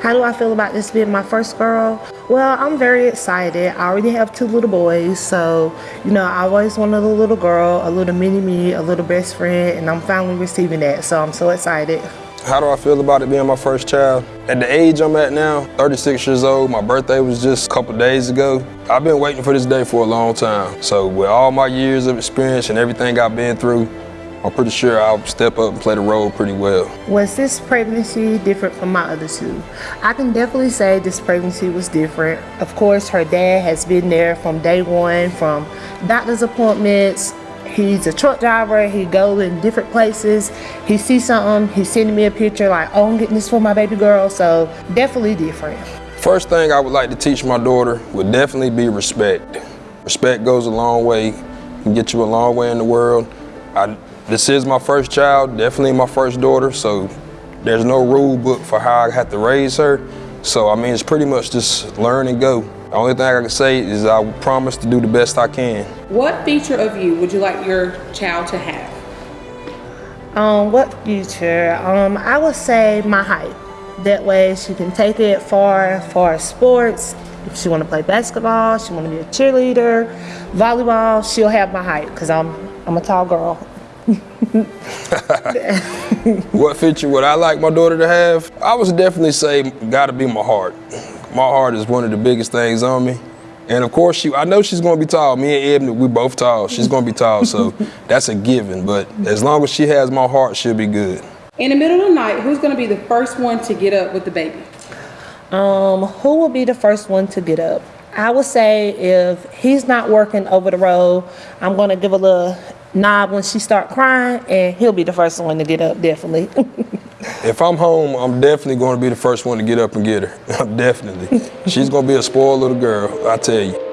How do I feel about this being my first girl? Well, I'm very excited. I already have two little boys, so you know, I always wanted a little girl, a little mini me, a little best friend, and I'm finally receiving that, so I'm so excited. How do I feel about it being my first child? At the age I'm at now, 36 years old, my birthday was just a couple days ago. I've been waiting for this day for a long time. So with all my years of experience and everything I've been through, I'm pretty sure I'll step up and play the role pretty well. Was this pregnancy different from my other two? I can definitely say this pregnancy was different. Of course, her dad has been there from day one, from doctor's appointments, He's a truck driver. He goes in different places. He sees something. He's sending me a picture like, oh, I'm getting this for my baby girl. So definitely different. First thing I would like to teach my daughter would definitely be respect. Respect goes a long way, can get you a long way in the world. I, this is my first child, definitely my first daughter, so there's no rule book for how I have to raise her. So I mean, it's pretty much just learn and go. The only thing I can say is I promise to do the best I can. What feature of you would you like your child to have? Um, what feature? Um, I would say my height. That way she can take it far, far sports. If she want to play basketball, she want to be a cheerleader, volleyball, she'll have my height because I'm, I'm a tall girl. What feature would I like my daughter to have? I would definitely say gotta be my heart my heart is one of the biggest things on me. And of course, she, I know she's going to be tall. Me and Ebony, we both tall. She's going to be tall, so that's a given. But as long as she has my heart, she'll be good. In the middle of the night, who's going to be the first one to get up with the baby? Um, who will be the first one to get up? I would say if he's not working over the road, I'm going to give a little nod when she start crying, and he'll be the first one to get up, definitely. If I'm home, I'm definitely going to be the first one to get up and get her. I'm definitely. She's going to be a spoiled little girl, I tell you.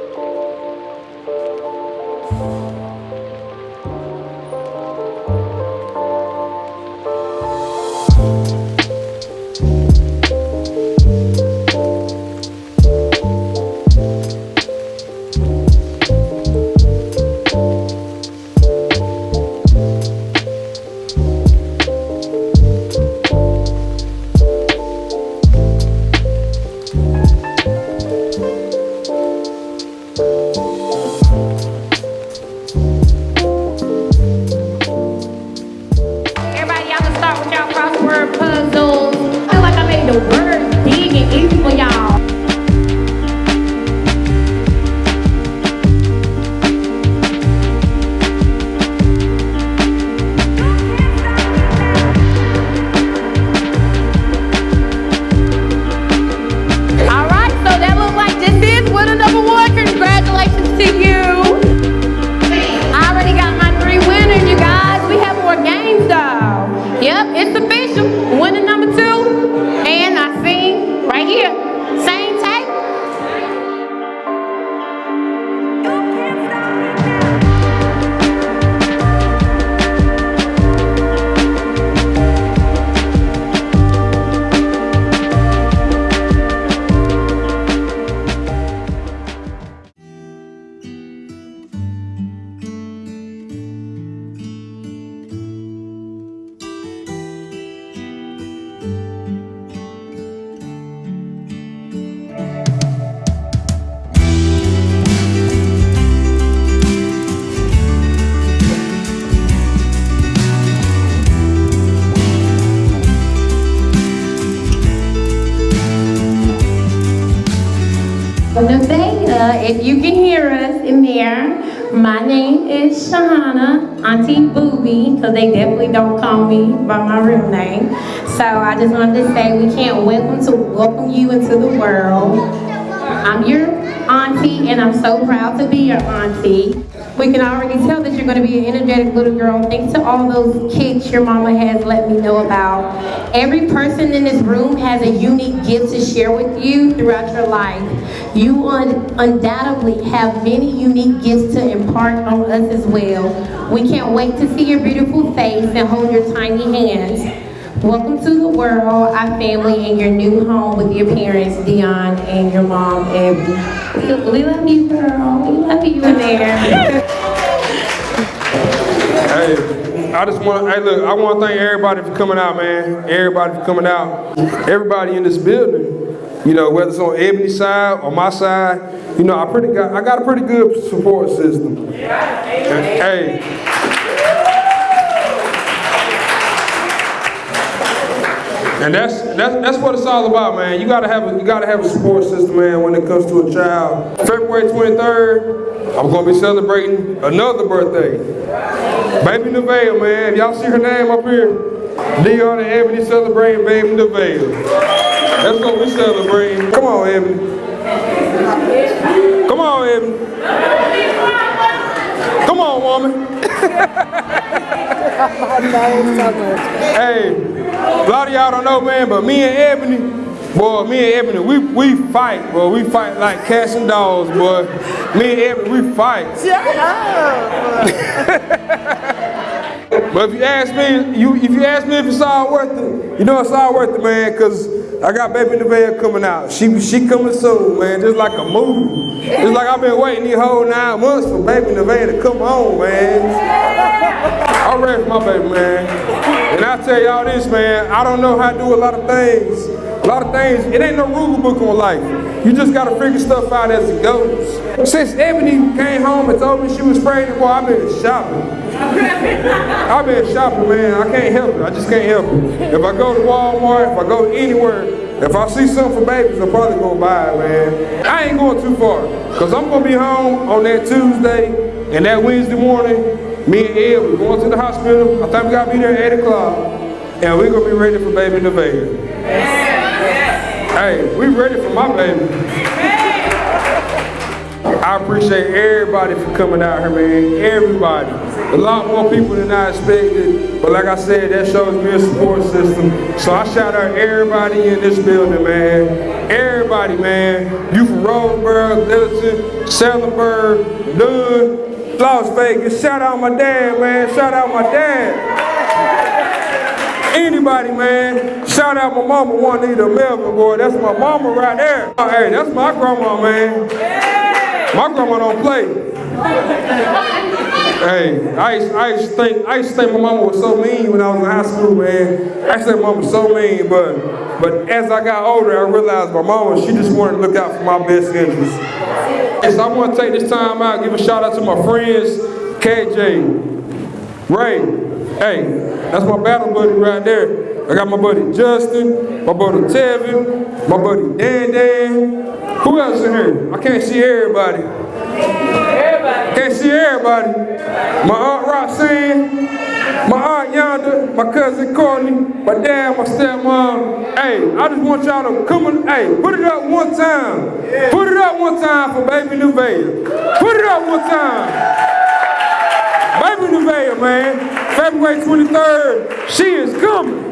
If you can hear us in there, my name is Shahana, Auntie Booby, because they definitely don't call me by my real name. So I just wanted to say we can't welcome to welcome you into the world. I'm your auntie, and I'm so proud to be your auntie. We can already tell that you're going to be an energetic little girl thanks to all those kicks your mama has let me know about. Every person in this room has a unique gift to share with you throughout your life. You un undoubtedly have many unique gifts to impart on us as well. We can't wait to see your beautiful face and hold your tiny hands. Welcome to the world, our family, and your new home with your parents, Dion, and your mom, Abby. We love you, girl. We love you in there. hey, I just want, to, hey, look, I want to thank everybody for coming out, man. Everybody for coming out. Everybody in this building You know, whether it's on Ebony's side or my side, you know, I pretty got I got a pretty good support system. Hey. And that's that's that's what it's all about, man. You gotta have a you gotta have a support system, man, when it comes to a child. February 23rd, I'm gonna be celebrating another birthday. Baby Nevaeh, man. If y'all see her name up here, Dion and Ebony celebrating Baby Nevaeh. That's what we celebrating. Come on, Ebony. Come on, Ebony. Come on, woman. Hey, a lot of y'all don't know, man, but me and Ebony, boy, me and Ebony, we, we fight, boy. We fight like cats and dogs, boy. Me and Ebony, we fight. But if you ask me, you if you ask me if it's all worth it, you know it's all worth it, man, because I got Baby Nevaeh coming out. She she coming soon, man, just like a movie. It's like I've been waiting these whole nine months for Baby Nevaeh to come on, man. I'm ready for my baby, man. And I tell y'all this, man, I don't know how to do a lot of things. A lot of things, it ain't no rule book on life. You just gotta figure stuff out as it goes. Since Ebony came home and told me she was pregnant, boy, I've been shopping. I've been shopping, man. I can't help it. I just can't help it. If I go to Walmart, if I go anywhere, if I see something for babies, I'm probably gonna buy it, man. I ain't going too far. Cause I'm gonna be home on that Tuesday and that Wednesday morning, me and Ed, we're going to the hospital. I think we gotta be there at 8 o'clock. And we're gonna be ready for baby Nevaeh. Hey, we ready for my baby. I appreciate everybody for coming out here, man. Everybody. A lot more people than I expected. But like I said, that shows me a support system. So I shout out everybody in this building, man. Everybody, man. You from Roseboro, Littleton, Salemburg, Dunn, Las Vegas. Shout out my dad, man. Shout out my dad. Anybody, man. Shout out my mama, Juanita Melvin, boy. That's my mama right there. Hey, that's my grandma, man. My grandma don't play. Hey, I used, I used to think I used to think my mama was so mean when I was in high school, man. I think my mama was so mean, but but as I got older, I realized my mama, she just wanted to look out for my best interests. And so I want to take this time out, give a shout out to my friends, KJ, Ray. Hey, that's my battle buddy right there. I got my buddy Justin, my buddy Tevin, my buddy Dan Dan. Who else in here? I can't see everybody. Can't see everybody. My aunt Roxanne, my aunt Yonder, my cousin Courtney, my dad, my stepmom. Hey, I just want y'all to come and, hey, put it up one time. Put it up one time for Baby Nevaeh. Put it up one time. Baby Nevaeh, man. February 23rd, she is coming.